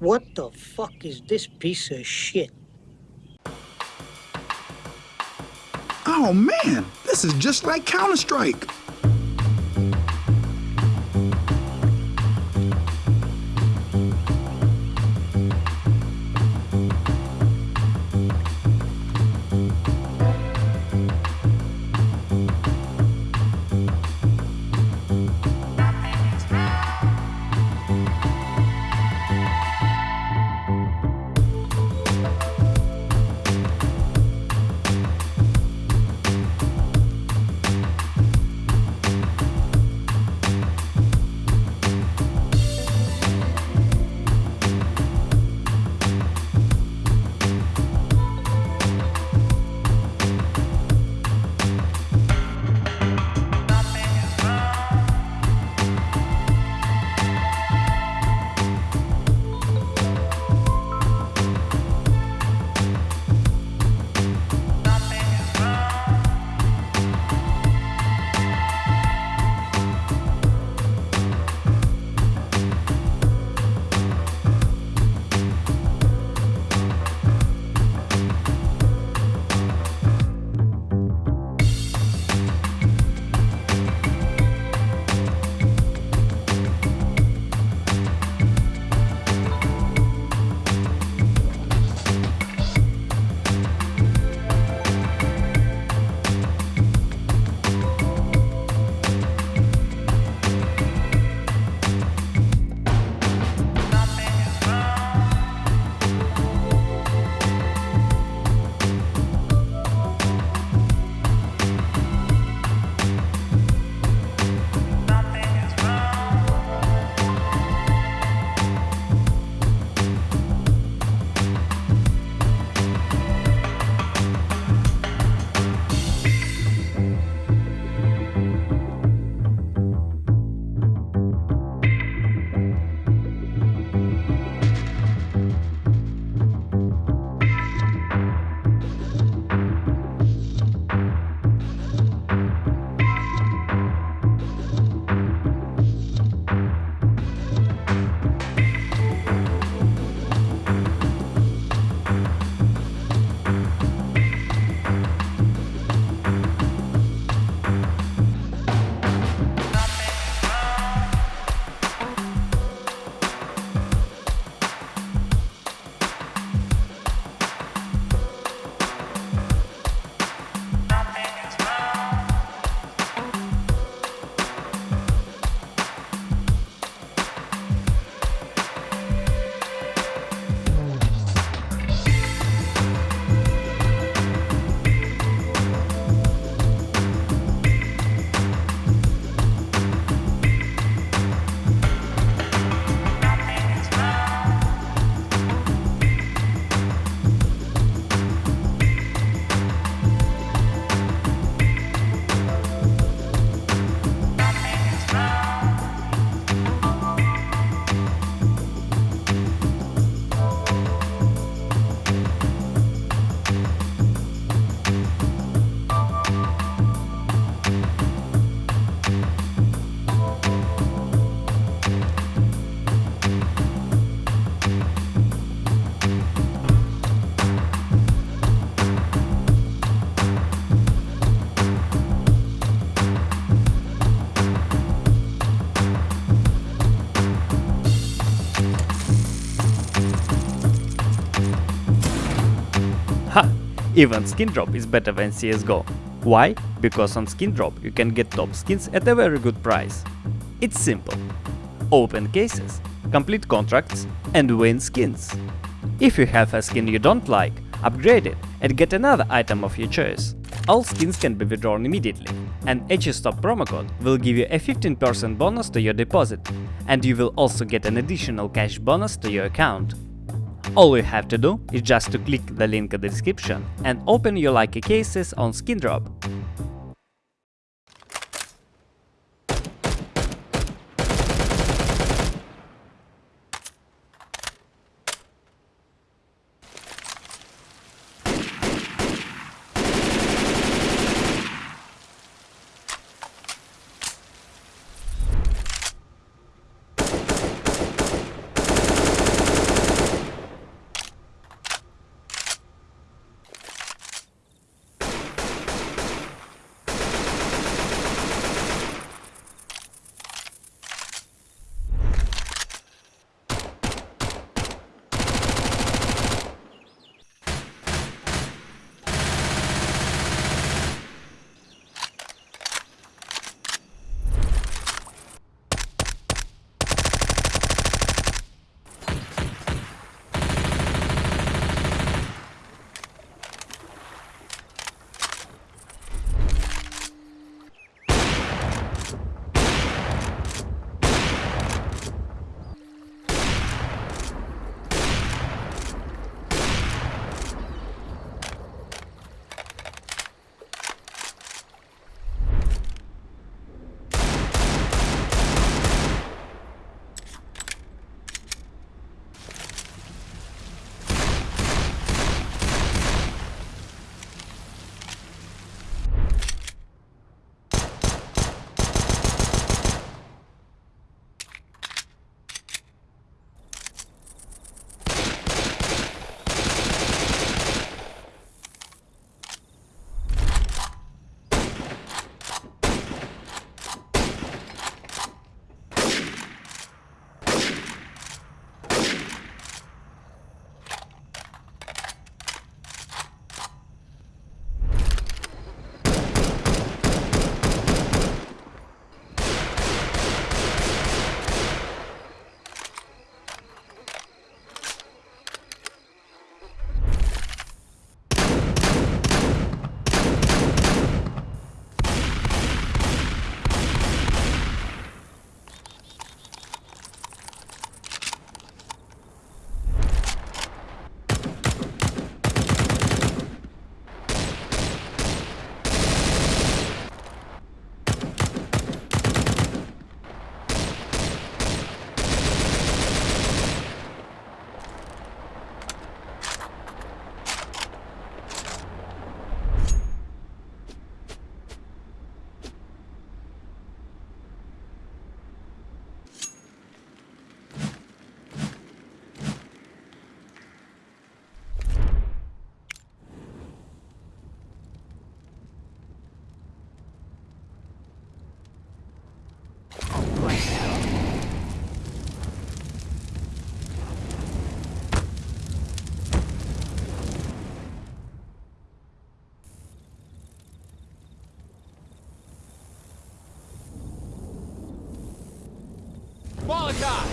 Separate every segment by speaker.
Speaker 1: What the fuck is this piece of shit?
Speaker 2: Oh man, this is just like Counter-Strike.
Speaker 3: Even skin drop is better than CSGO. Why? Because on skin drop you can get top skins at a very good price. It's simple. Open cases, complete contracts and win skins. If you have a skin you don't like, upgrade it and get another item of your choice. All skins can be withdrawn immediately, and HStop promo code will give you a 15% bonus to your deposit, and you will also get an additional cash bonus to your account. All you have to do is just to click the link in the description and open your lucky cases on Skindrop.
Speaker 4: Malachi.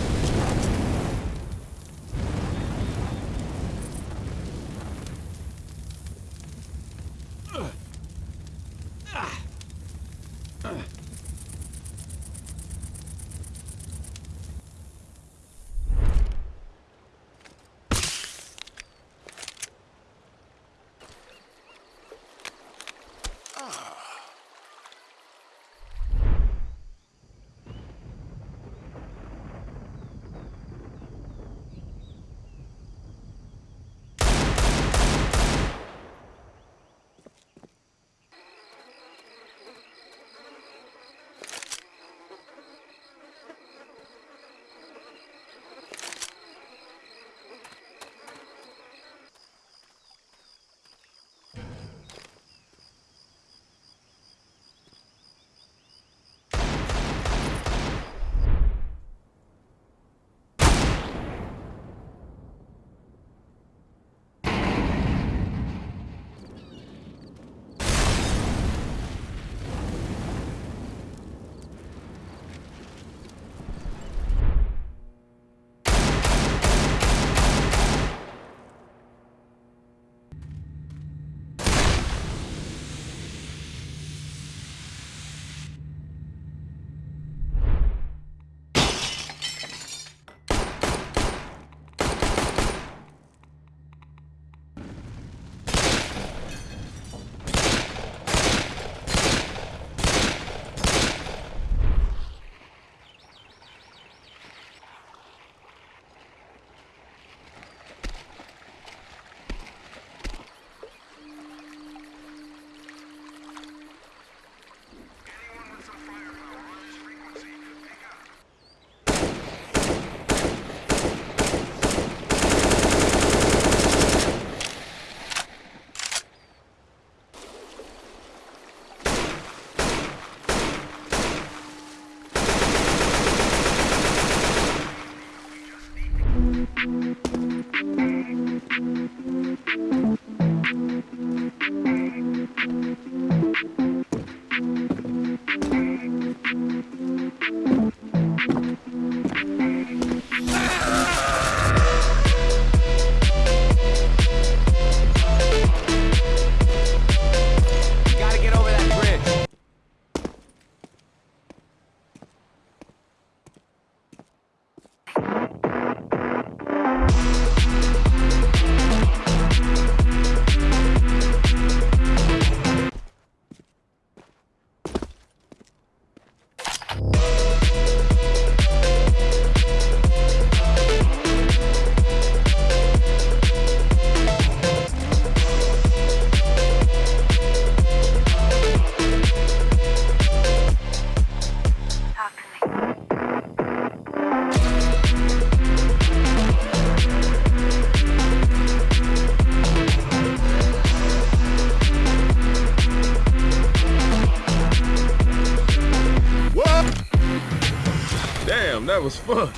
Speaker 4: Fun.